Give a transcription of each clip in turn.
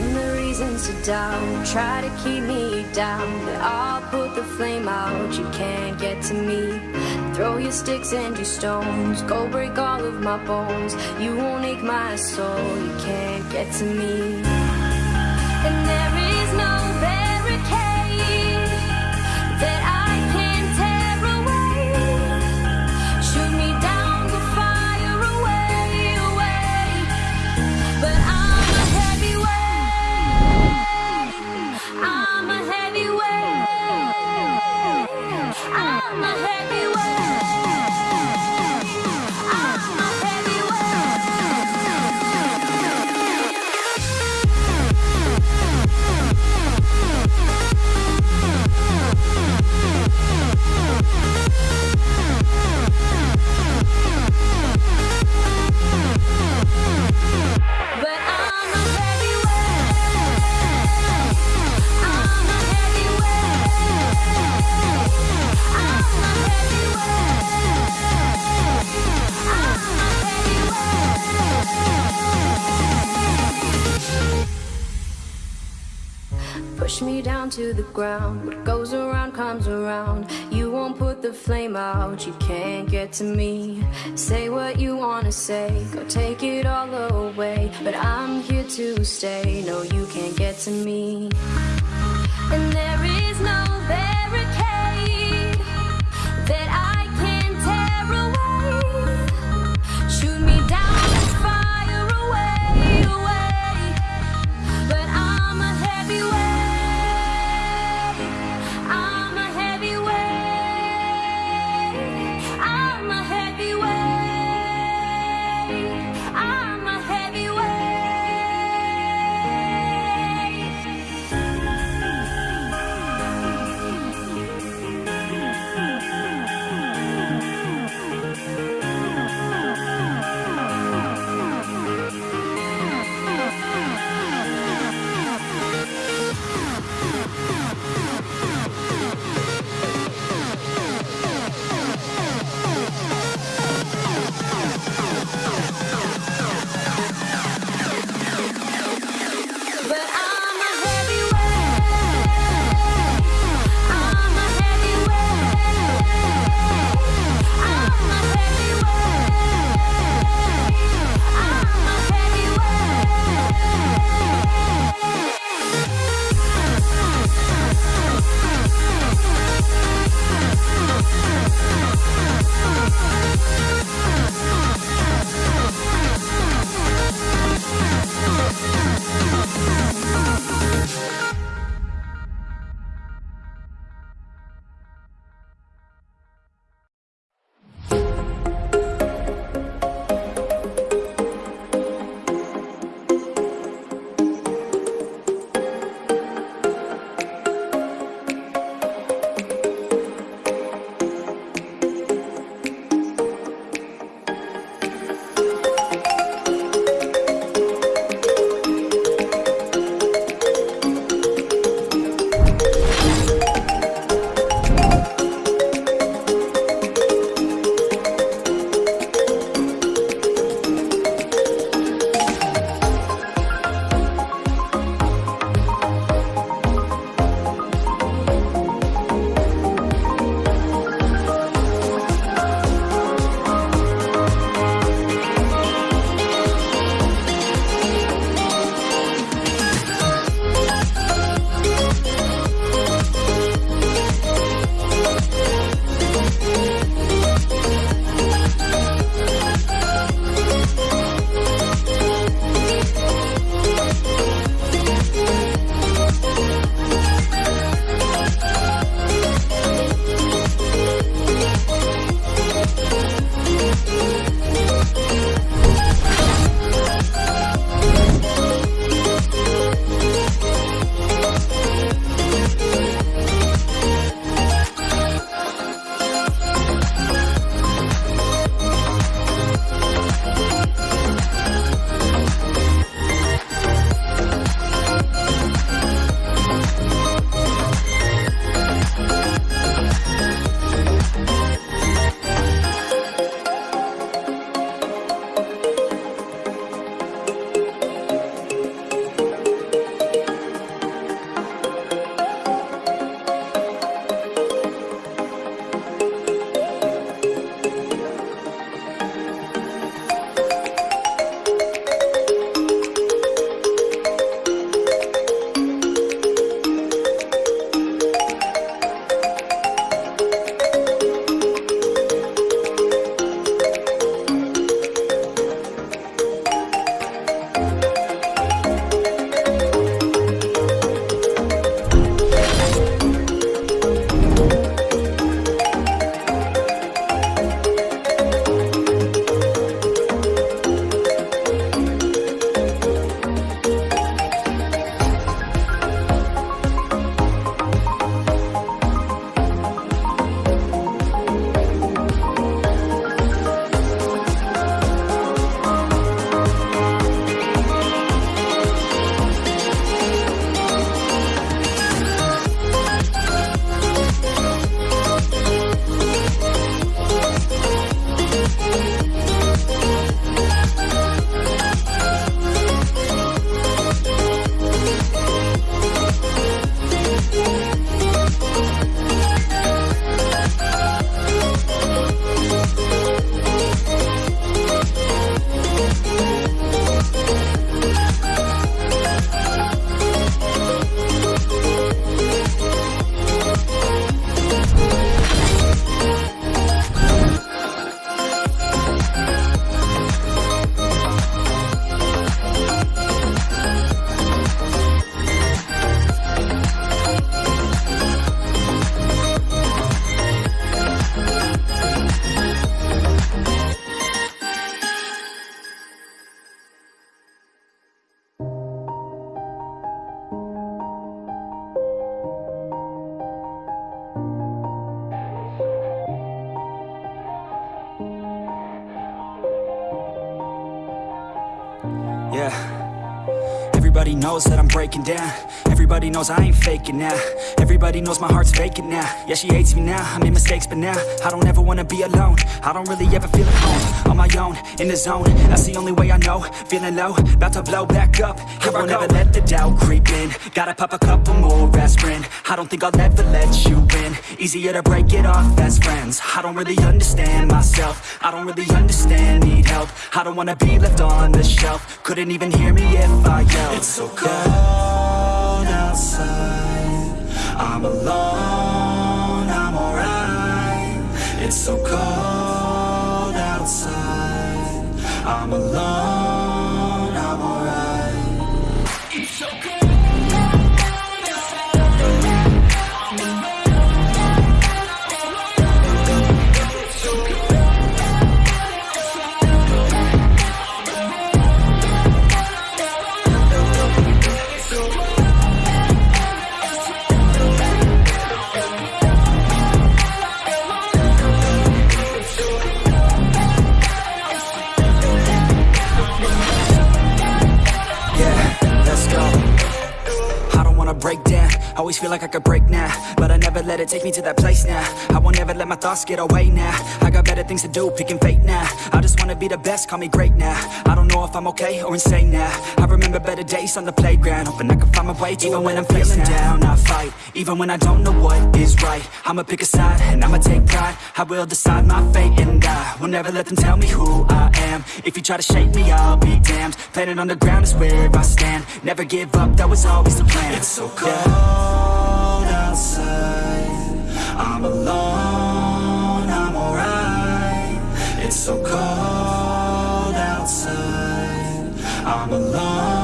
Give me reasons to doubt, try to keep me down. But I'll put the flame out, you can't get to me. Throw your sticks and your stones, go break all of my bones. You won't ache my soul, you can't get to me. And there Me down to the ground. What goes around comes around. You won't put the flame out. You can't get to me. Say what you wanna say. Go take it all away. But I'm here to stay. No, you can't get to me. And there knows that I'm breaking down. Everybody knows I ain't faking now. Everybody knows my heart's vacant now. Yeah, she hates me now, I made mistakes but now I don't ever wanna be alone. I don't really ever feel at home On my own, in the zone. That's the only way I know. Feeling low, about to blow back up. Here I won't ever let the doubt creep in. Gotta pop a couple more aspirin. I don't think I'll ever let you in Easier to break it off as friends. I don't really understand myself. I don't really understand, need help I don't wanna be left on the shelf. Couldn't even hear me if I yelled. It's so cold outside. I'm alone, I'm alright. It's so cold outside. I'm alone, feel like I could break now But I never let it take me to that place now. I won't ever let my thoughts get away now. I got better things to do, picking fate now. I just wanna be the best, call me great now. I don't know if I'm okay or insane now. I remember better days on the playground Hoping I can find my way to Even when I'm feeling down, I fight Even when I don't know what is right. I'ma pick a side and I'ma take pride. I will decide my fate and I Will never let them tell me who I am. If you try to shake me, I'll be damned. Planet on the ground is where I stand. Never give up, that was always the plan. It's so cold I'm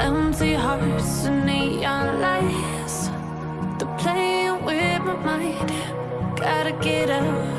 Empty hearts and neon lights. They're playing with my mind. Gotta get out